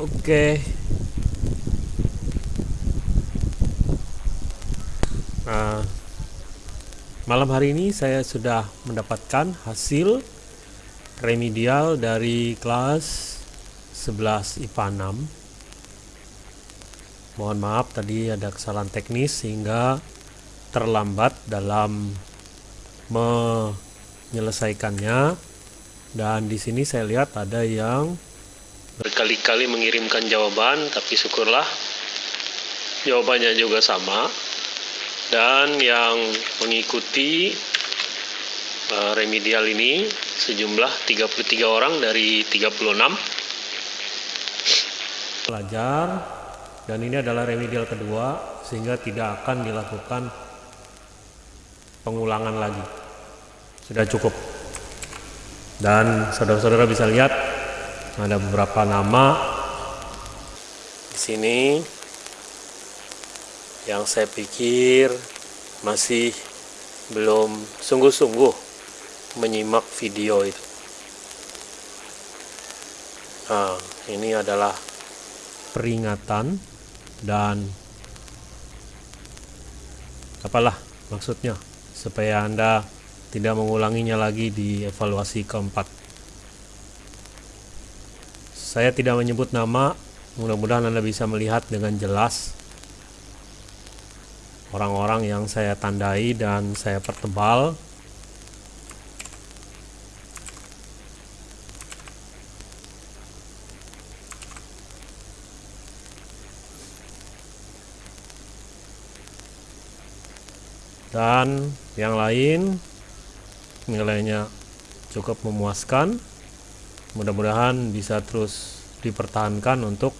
Oke. Nah, malam hari ini saya sudah mendapatkan hasil remedial dari kelas 11 IPA 6. Mohon maaf tadi ada kesalahan teknis sehingga terlambat dalam menyelesaikannya. Dan di sini saya lihat ada yang berkali-kali mengirimkan jawaban tapi syukurlah jawabannya juga sama. Dan yang mengikuti uh, remedial ini sejumlah 33 orang dari 36 pelajar dan ini adalah remedial kedua sehingga tidak akan dilakukan pengulangan lagi. Sudah cukup. Dan saudara-saudara bisa lihat ada beberapa nama di sini yang saya pikir masih belum sungguh-sungguh menyimak video itu. Nah, ini adalah peringatan dan apalah maksudnya supaya Anda tidak mengulanginya lagi di evaluasi keempat. Saya tidak menyebut nama, mudah-mudahan Anda bisa melihat dengan jelas orang-orang yang saya tandai dan saya pertebal. Dan yang lain nilainya cukup memuaskan mudah-mudahan bisa terus dipertahankan untuk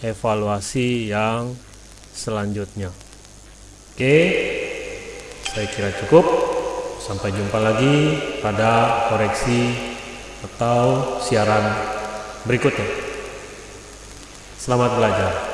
evaluasi yang selanjutnya. Oke saya kira cukup. Sampai jumpa lagi pada koreksi atau siaran berikutnya. Selamat belajar